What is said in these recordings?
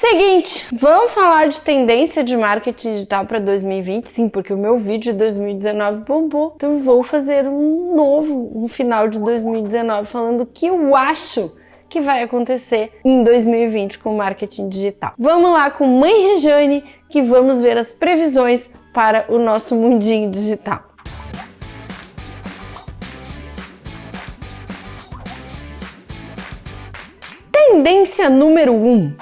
Seguinte, vamos falar de tendência de marketing digital para 2020? Sim, porque o meu vídeo de 2019 bombou. Então vou fazer um novo, um final de 2019 falando o que eu acho que vai acontecer em 2020 com marketing digital. Vamos lá com Mãe Rejane que vamos ver as previsões para o nosso mundinho digital. Tendência número 1: um,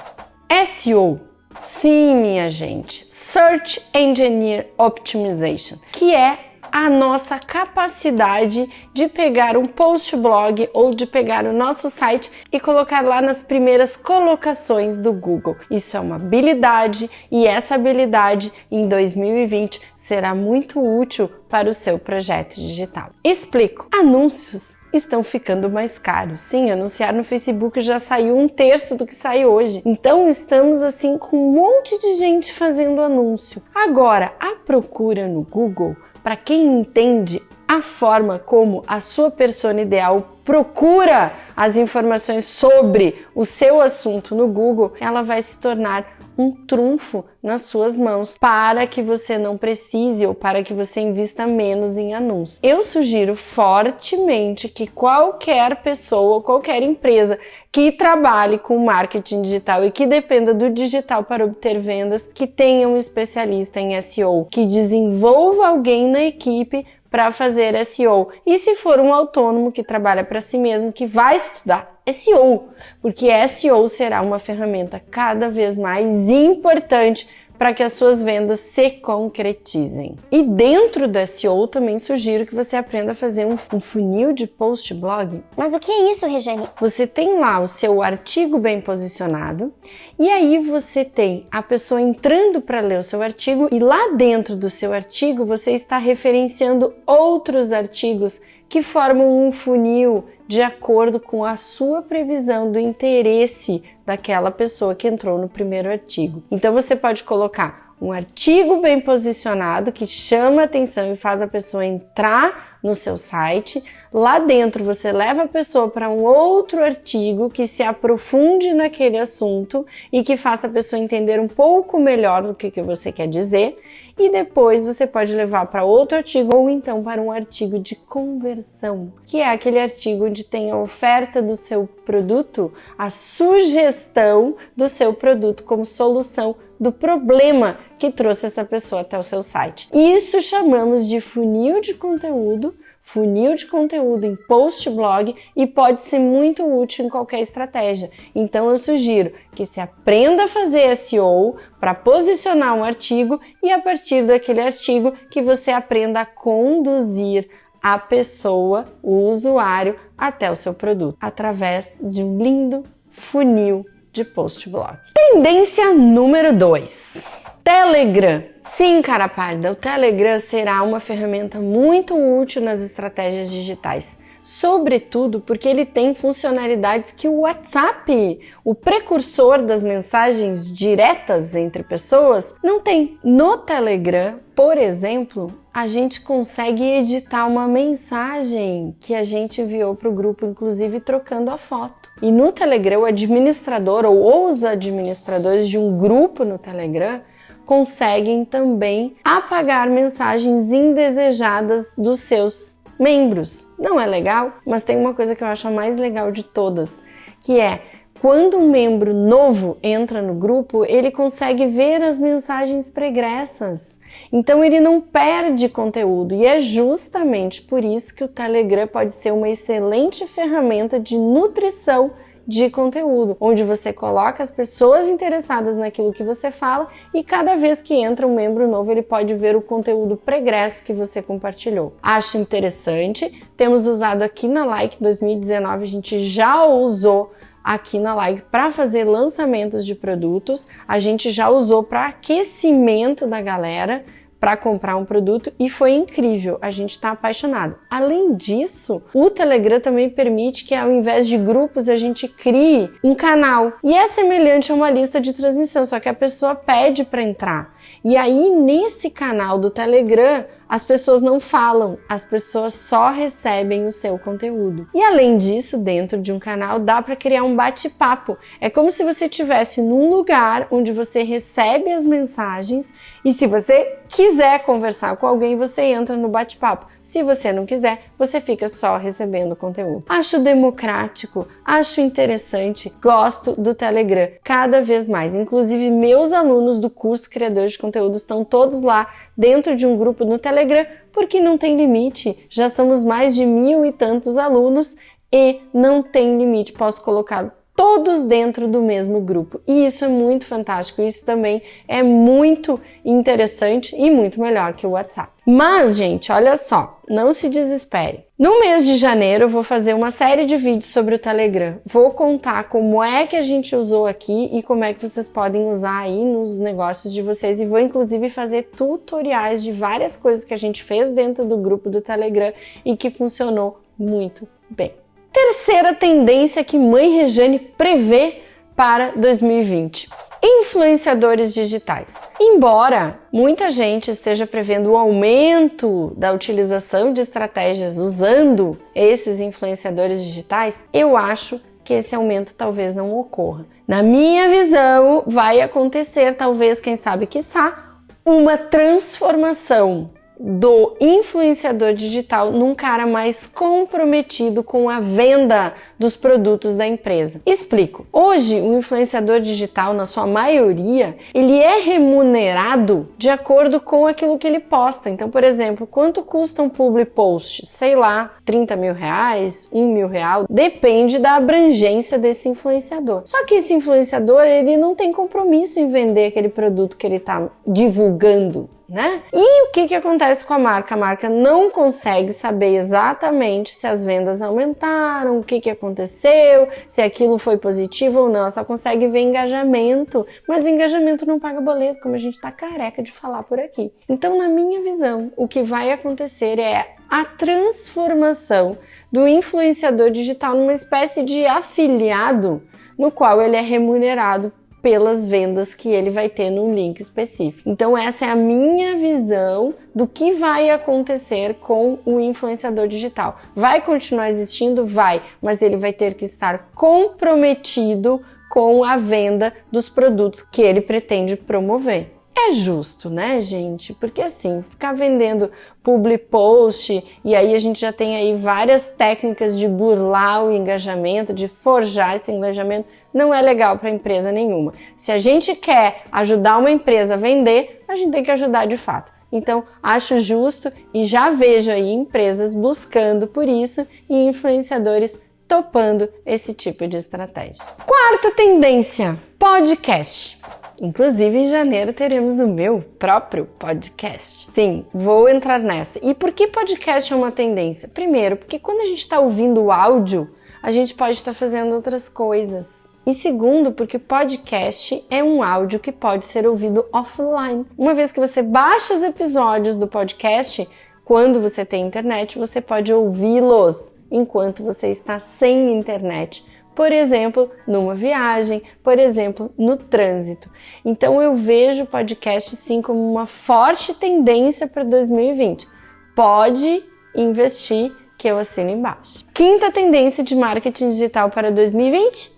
SEO. Sim, minha gente, Search Engine Optimization, que é a nossa capacidade de pegar um post blog ou de pegar o nosso site e colocar lá nas primeiras colocações do Google. Isso é uma habilidade e essa habilidade em 2020 será muito útil para o seu projeto digital. Explico. Anúncios estão ficando mais caros. Sim, anunciar no Facebook já saiu um terço do que sai hoje. Então estamos assim com um monte de gente fazendo anúncio. Agora, a procura no Google, para quem entende a forma como a sua persona ideal procura as informações sobre o seu assunto no Google, ela vai se tornar um trunfo nas suas mãos para que você não precise ou para que você invista menos em anúncios. Eu sugiro fortemente que qualquer pessoa qualquer empresa que trabalhe com marketing digital e que dependa do digital para obter vendas, que tenha um especialista em SEO, que desenvolva alguém na equipe para fazer SEO. E se for um autônomo que trabalha para si mesmo, que vai estudar SEO, porque SEO será uma ferramenta cada vez mais importante para que as suas vendas se concretizem. E dentro do SEO também sugiro que você aprenda a fazer um, um funil de post blog. Mas o que é isso, Regiane? Você tem lá o seu artigo bem posicionado e aí você tem a pessoa entrando para ler o seu artigo e lá dentro do seu artigo você está referenciando outros artigos que formam um funil de acordo com a sua previsão do interesse daquela pessoa que entrou no primeiro artigo. Então você pode colocar um artigo bem posicionado que chama atenção e faz a pessoa entrar no seu site. Lá dentro você leva a pessoa para um outro artigo que se aprofunde naquele assunto e que faça a pessoa entender um pouco melhor do que, que você quer dizer. E depois você pode levar para outro artigo ou então para um artigo de conversão, que é aquele artigo onde tem a oferta do seu produto, a sugestão do seu produto como solução do problema que trouxe essa pessoa até o seu site. Isso chamamos de funil de conteúdo, funil de conteúdo em post blog e pode ser muito útil em qualquer estratégia. Então eu sugiro que se aprenda a fazer SEO para posicionar um artigo e a partir daquele artigo que você aprenda a conduzir a pessoa, o usuário, até o seu produto através de um lindo funil de post blog. Tendência número 2. Telegram. Sim, cara parda, o Telegram será uma ferramenta muito útil nas estratégias digitais sobretudo porque ele tem funcionalidades que o WhatsApp, o precursor das mensagens diretas entre pessoas, não tem. No Telegram, por exemplo, a gente consegue editar uma mensagem que a gente enviou para o grupo, inclusive trocando a foto. E no Telegram, o administrador ou os administradores de um grupo no Telegram conseguem também apagar mensagens indesejadas dos seus membros. Não é legal, mas tem uma coisa que eu acho a mais legal de todas, que é quando um membro novo entra no grupo, ele consegue ver as mensagens pregressas. Então ele não perde conteúdo e é justamente por isso que o Telegram pode ser uma excelente ferramenta de nutrição de conteúdo, onde você coloca as pessoas interessadas naquilo que você fala e cada vez que entra um membro novo, ele pode ver o conteúdo pregresso que você compartilhou. Acho interessante, temos usado aqui na Like 2019, a gente já usou aqui na Like para fazer lançamentos de produtos, a gente já usou para aquecimento da galera, para comprar um produto e foi incrível, a gente está apaixonado. Além disso, o Telegram também permite que ao invés de grupos a gente crie um canal e é semelhante a uma lista de transmissão, só que a pessoa pede para entrar. E aí nesse canal do Telegram as pessoas não falam, as pessoas só recebem o seu conteúdo. E além disso, dentro de um canal dá para criar um bate-papo. É como se você estivesse num lugar onde você recebe as mensagens e se você quiser conversar com alguém, você entra no bate-papo. Se você não quiser, você fica só recebendo conteúdo. Acho democrático, acho interessante, gosto do Telegram cada vez mais. Inclusive, meus alunos do curso Criadores de Conteúdo estão todos lá dentro de um grupo no Telegram, porque não tem limite. Já somos mais de mil e tantos alunos e não tem limite. Posso colocar todos dentro do mesmo grupo. E isso é muito fantástico, isso também é muito interessante e muito melhor que o WhatsApp. Mas, gente, olha só, não se desespere. No mês de janeiro eu vou fazer uma série de vídeos sobre o Telegram. Vou contar como é que a gente usou aqui e como é que vocês podem usar aí nos negócios de vocês e vou inclusive fazer tutoriais de várias coisas que a gente fez dentro do grupo do Telegram e que funcionou muito bem. Terceira tendência que Mãe Rejane prevê para 2020 influenciadores digitais. Embora muita gente esteja prevendo o aumento da utilização de estratégias usando esses influenciadores digitais, eu acho que esse aumento talvez não ocorra. Na minha visão, vai acontecer, talvez, quem sabe, quiçá, uma transformação do influenciador digital num cara mais comprometido com a venda dos produtos da empresa. Explico. Hoje, o influenciador digital, na sua maioria, ele é remunerado de acordo com aquilo que ele posta. Então, por exemplo, quanto custa um public post? Sei lá, 30 mil reais, 1 mil real, depende da abrangência desse influenciador. Só que esse influenciador, ele não tem compromisso em vender aquele produto que ele está divulgando né? E o que, que acontece com a marca? A marca não consegue saber exatamente se as vendas aumentaram, o que, que aconteceu, se aquilo foi positivo ou não. Ela só consegue ver engajamento, mas engajamento não paga boleto, como a gente tá careca de falar por aqui. Então, na minha visão, o que vai acontecer é a transformação do influenciador digital numa espécie de afiliado no qual ele é remunerado pelas vendas que ele vai ter num link específico. Então essa é a minha visão do que vai acontecer com o influenciador digital. Vai continuar existindo? Vai, mas ele vai ter que estar comprometido com a venda dos produtos que ele pretende promover. É justo, né, gente? Porque assim, ficar vendendo public post e aí a gente já tem aí várias técnicas de burlar o engajamento, de forjar esse engajamento, não é legal para empresa nenhuma. Se a gente quer ajudar uma empresa a vender, a gente tem que ajudar de fato. Então, acho justo e já vejo aí empresas buscando por isso e influenciadores topando esse tipo de estratégia. Quarta tendência: podcast. Inclusive, em janeiro teremos o meu próprio podcast. Sim, vou entrar nessa. E por que podcast é uma tendência? Primeiro, porque quando a gente está ouvindo o áudio, a gente pode estar tá fazendo outras coisas. E segundo, porque podcast é um áudio que pode ser ouvido offline. Uma vez que você baixa os episódios do podcast, quando você tem internet, você pode ouvi-los enquanto você está sem internet por exemplo, numa viagem, por exemplo, no trânsito. Então eu vejo o podcast sim como uma forte tendência para 2020. Pode investir que eu assino embaixo. Quinta tendência de marketing digital para 2020: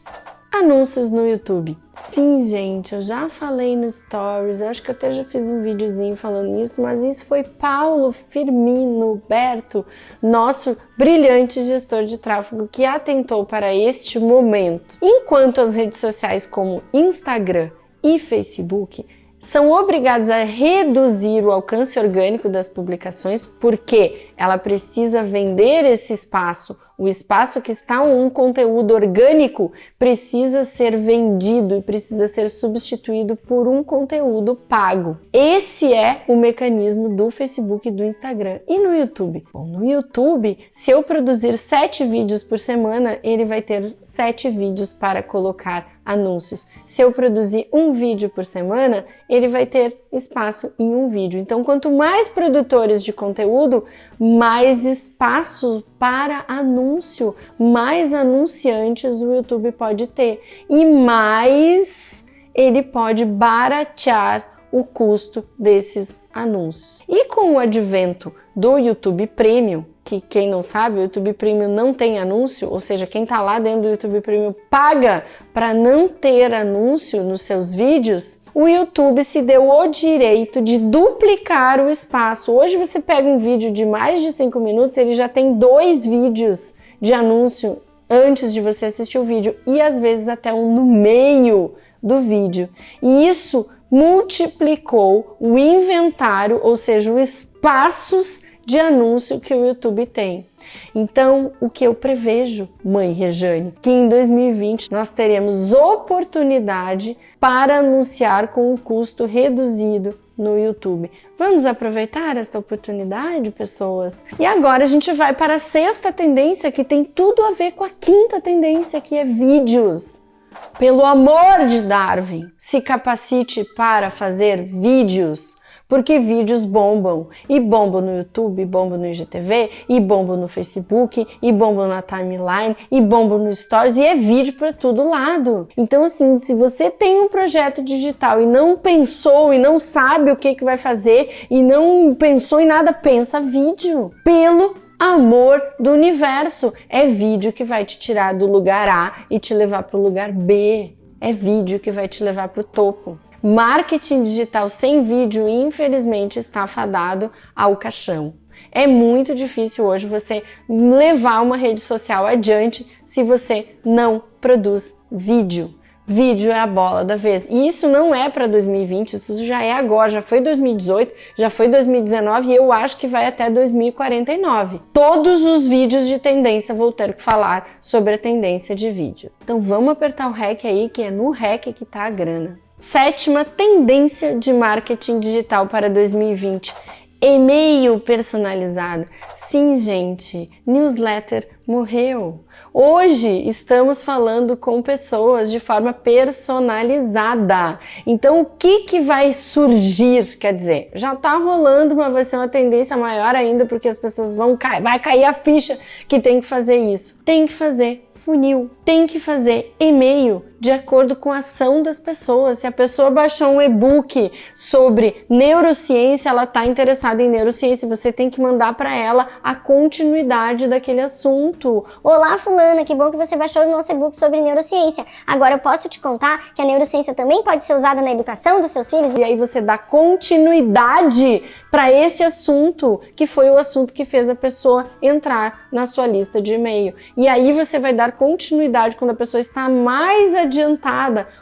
Anúncios no YouTube. Sim, gente, eu já falei no Stories, acho que eu até já fiz um videozinho falando isso, mas isso foi Paulo Firmino Berto, nosso brilhante gestor de tráfego, que atentou para este momento. Enquanto as redes sociais como Instagram e Facebook são obrigados a reduzir o alcance orgânico das publicações porque ela precisa vender esse espaço o espaço que está um conteúdo orgânico precisa ser vendido e precisa ser substituído por um conteúdo pago. Esse é o mecanismo do Facebook e do Instagram. E no YouTube? Bom, no YouTube, se eu produzir sete vídeos por semana, ele vai ter sete vídeos para colocar anúncios. Se eu produzir um vídeo por semana, ele vai ter espaço em um vídeo. Então, quanto mais produtores de conteúdo, mais espaço para anúncio, mais anunciantes o YouTube pode ter e mais ele pode baratear o custo desses anúncios. E com o advento do YouTube Premium, que quem não sabe, o YouTube Premium não tem anúncio, ou seja, quem está lá dentro do YouTube Premium paga para não ter anúncio nos seus vídeos, o YouTube se deu o direito de duplicar o espaço. Hoje você pega um vídeo de mais de 5 minutos, ele já tem dois vídeos de anúncio antes de você assistir o vídeo e às vezes até um no meio do vídeo. E isso multiplicou o inventário, ou seja, os espaços de anúncio que o YouTube tem. Então, o que eu prevejo, mãe Rejane, que em 2020 nós teremos oportunidade para anunciar com um custo reduzido no YouTube. Vamos aproveitar esta oportunidade, pessoas? E agora a gente vai para a sexta tendência que tem tudo a ver com a quinta tendência, que é vídeos. Pelo amor de Darwin, se capacite para fazer vídeos porque vídeos bombam. E bombam no YouTube, bombam no IGTV, e bombam no Facebook, e bombam na timeline, e bombam no Stories, e é vídeo para todo lado. Então, assim, se você tem um projeto digital e não pensou e não sabe o que, que vai fazer e não pensou em nada, pensa vídeo. Pelo amor do universo. É vídeo que vai te tirar do lugar A e te levar para o lugar B. É vídeo que vai te levar para o topo. Marketing digital sem vídeo, infelizmente, está fadado ao caixão. É muito difícil hoje você levar uma rede social adiante se você não produz vídeo. Vídeo é a bola da vez. E isso não é para 2020, isso já é agora, já foi 2018, já foi 2019 e eu acho que vai até 2049. Todos os vídeos de tendência vou ter que falar sobre a tendência de vídeo. Então vamos apertar o REC aí, que é no REC que tá a grana. Sétima tendência de marketing digital para 2020. E-mail personalizado. Sim, gente, newsletter morreu. Hoje estamos falando com pessoas de forma personalizada. Então, o que que vai surgir? Quer dizer, já tá rolando, mas vai ser uma tendência maior ainda porque as pessoas vão cair, vai cair a ficha que tem que fazer isso. Tem que fazer funil. Tem que fazer e-mail de acordo com a ação das pessoas. Se a pessoa baixou um e-book sobre neurociência, ela está interessada em neurociência, você tem que mandar para ela a continuidade daquele assunto. Olá, fulana, que bom que você baixou o nosso e-book sobre neurociência. Agora eu posso te contar que a neurociência também pode ser usada na educação dos seus filhos? E aí você dá continuidade para esse assunto, que foi o assunto que fez a pessoa entrar na sua lista de e-mail. E aí você vai dar continuidade quando a pessoa está mais adiantada,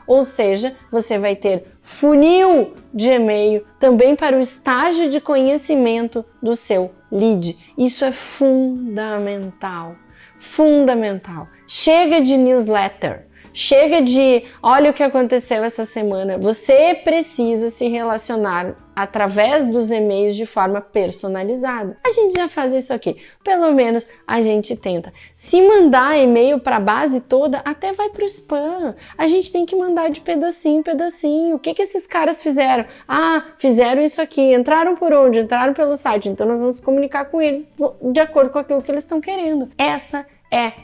ou seja, você vai ter funil de e-mail também para o estágio de conhecimento do seu lead. Isso é fundamental. Fundamental. Chega de newsletter. Chega de, olha o que aconteceu essa semana. Você precisa se relacionar através dos e-mails de forma personalizada. A gente já faz isso aqui, pelo menos a gente tenta. Se mandar e-mail para a base toda, até vai para o spam. A gente tem que mandar de pedacinho em pedacinho. O que, que esses caras fizeram? Ah, fizeram isso aqui. Entraram por onde? Entraram pelo site. Então nós vamos comunicar com eles de acordo com aquilo que eles estão querendo. Essa é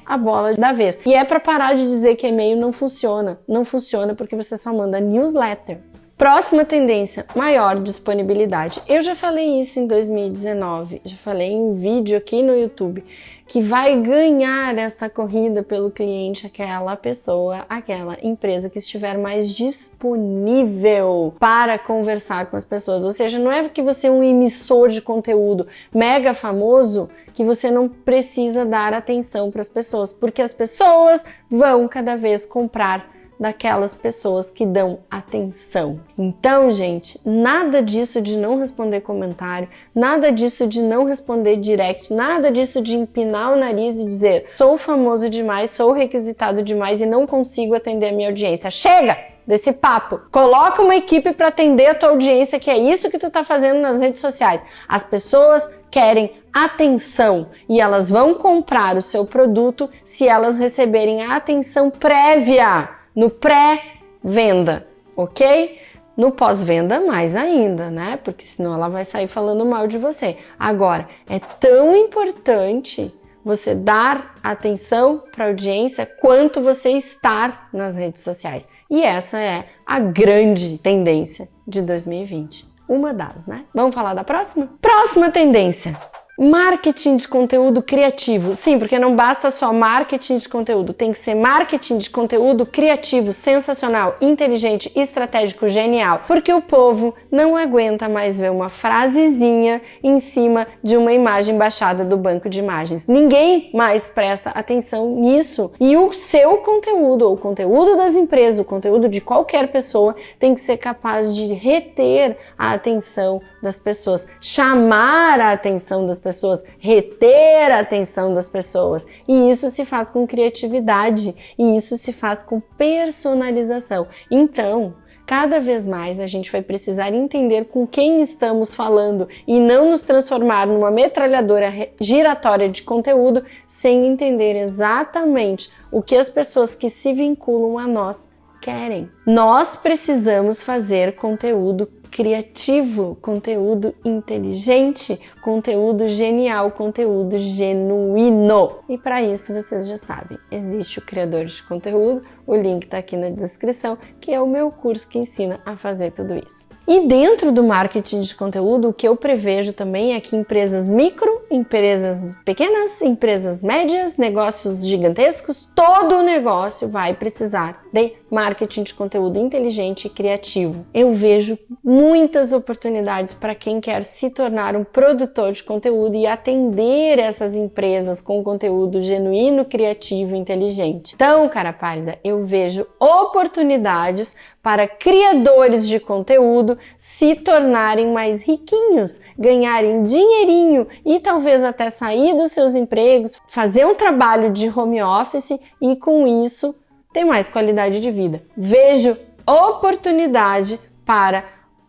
a bola da vez. E é para parar de dizer que e-mail não funciona. Não funciona porque você só manda newsletter. Próxima tendência, maior disponibilidade. Eu já falei isso em 2019, já falei em vídeo aqui no YouTube, que vai ganhar esta corrida pelo cliente aquela pessoa, aquela empresa que estiver mais disponível para conversar com as pessoas. Ou seja, não é que você é um emissor de conteúdo mega famoso que você não precisa dar atenção para as pessoas, porque as pessoas vão cada vez comprar daquelas pessoas que dão atenção. Então, gente, nada disso de não responder comentário, nada disso de não responder direct, nada disso de empinar o nariz e dizer sou famoso demais, sou requisitado demais e não consigo atender a minha audiência. Chega! desse papo. Coloca uma equipe para atender a tua audiência, que é isso que tu tá fazendo nas redes sociais. As pessoas querem atenção e elas vão comprar o seu produto se elas receberem a atenção prévia no pré-venda, ok? No pós-venda, mais ainda, né? Porque senão ela vai sair falando mal de você. Agora, é tão importante você dar atenção para a audiência quanto você estar nas redes sociais. E essa é a grande tendência de 2020. Uma das, né? Vamos falar da próxima? Próxima tendência Marketing de conteúdo criativo. Sim, porque não basta só marketing de conteúdo, tem que ser marketing de conteúdo criativo, sensacional, inteligente, estratégico, genial. Porque o povo não aguenta mais ver uma frasezinha em cima de uma imagem baixada do banco de imagens. Ninguém mais presta atenção nisso. E o seu conteúdo, ou o conteúdo das empresas, o conteúdo de qualquer pessoa, tem que ser capaz de reter a atenção das pessoas, chamar a atenção das pessoas, reter a atenção das pessoas. E isso se faz com criatividade e isso se faz com personalização. Então, cada vez mais a gente vai precisar entender com quem estamos falando e não nos transformar numa metralhadora giratória de conteúdo sem entender exatamente o que as pessoas que se vinculam a nós querem. Nós precisamos fazer conteúdo criativo, conteúdo inteligente, conteúdo genial, conteúdo genuíno. E para isso vocês já sabem, existe o criador de conteúdo, o link está aqui na descrição, que é o meu curso que ensina a fazer tudo isso. E dentro do marketing de conteúdo, o que eu prevejo também é que empresas micro, empresas pequenas, empresas médias, negócios gigantescos, todo negócio vai precisar de marketing de conteúdo inteligente e criativo. Eu vejo muitas oportunidades para quem quer se tornar um produtor de conteúdo e atender essas empresas com conteúdo genuíno, criativo e inteligente. Então, cara pálida, eu vejo oportunidades para criadores de conteúdo se tornarem mais riquinhos, ganharem dinheirinho e talvez até sair dos seus empregos, fazer um trabalho de home office e com isso ter mais qualidade de vida. Vejo oportunidade para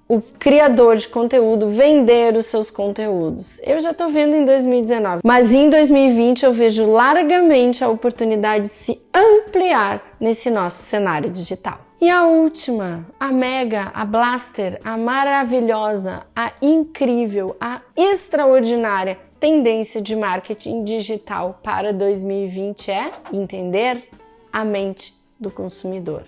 o criador de conteúdo vender os seus conteúdos. Eu já estou vendo em 2019, mas em 2020 eu vejo largamente a oportunidade de se ampliar nesse nosso cenário digital. E a última, a mega, a blaster, a maravilhosa, a incrível, a extraordinária tendência de marketing digital para 2020 é entender a mente do consumidor.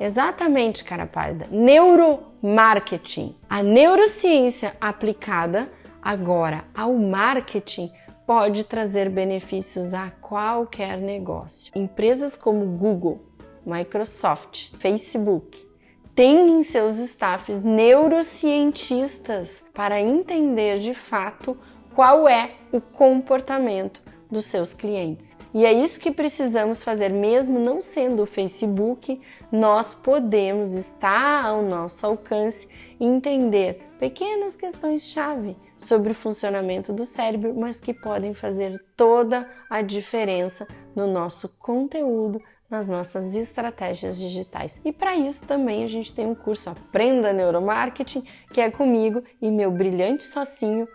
Exatamente, cara pálida. Neuromarketing. A neurociência aplicada agora ao marketing pode trazer benefícios a qualquer negócio. Empresas como Google, Microsoft, Facebook têm em seus staffs neurocientistas para entender de fato qual é o comportamento dos seus clientes. E é isso que precisamos fazer, mesmo não sendo o Facebook, nós podemos estar ao nosso alcance e entender pequenas questões-chave sobre o funcionamento do cérebro, mas que podem fazer toda a diferença no nosso conteúdo, nas nossas estratégias digitais. E para isso também a gente tem um curso Aprenda Neuromarketing, que é comigo e meu brilhante socinho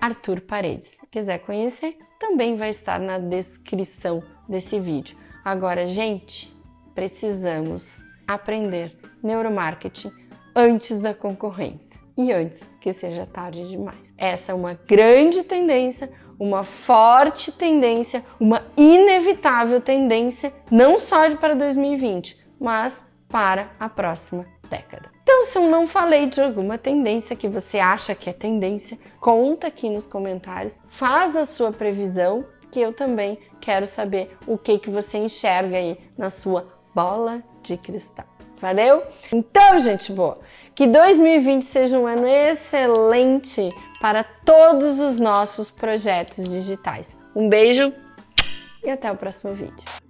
Arthur Paredes. Quiser conhecer, também vai estar na descrição desse vídeo. Agora, gente, precisamos aprender neuromarketing antes da concorrência e antes que seja tarde demais. Essa é uma grande tendência, uma forte tendência, uma inevitável tendência, não só para 2020, mas para a próxima década. Então, se eu não falei de alguma tendência que você acha que é tendência, conta aqui nos comentários, faz a sua previsão, que eu também quero saber o que, que você enxerga aí na sua bola de cristal. Valeu? Então, gente boa, que 2020 seja um ano excelente para todos os nossos projetos digitais. Um beijo e até o próximo vídeo.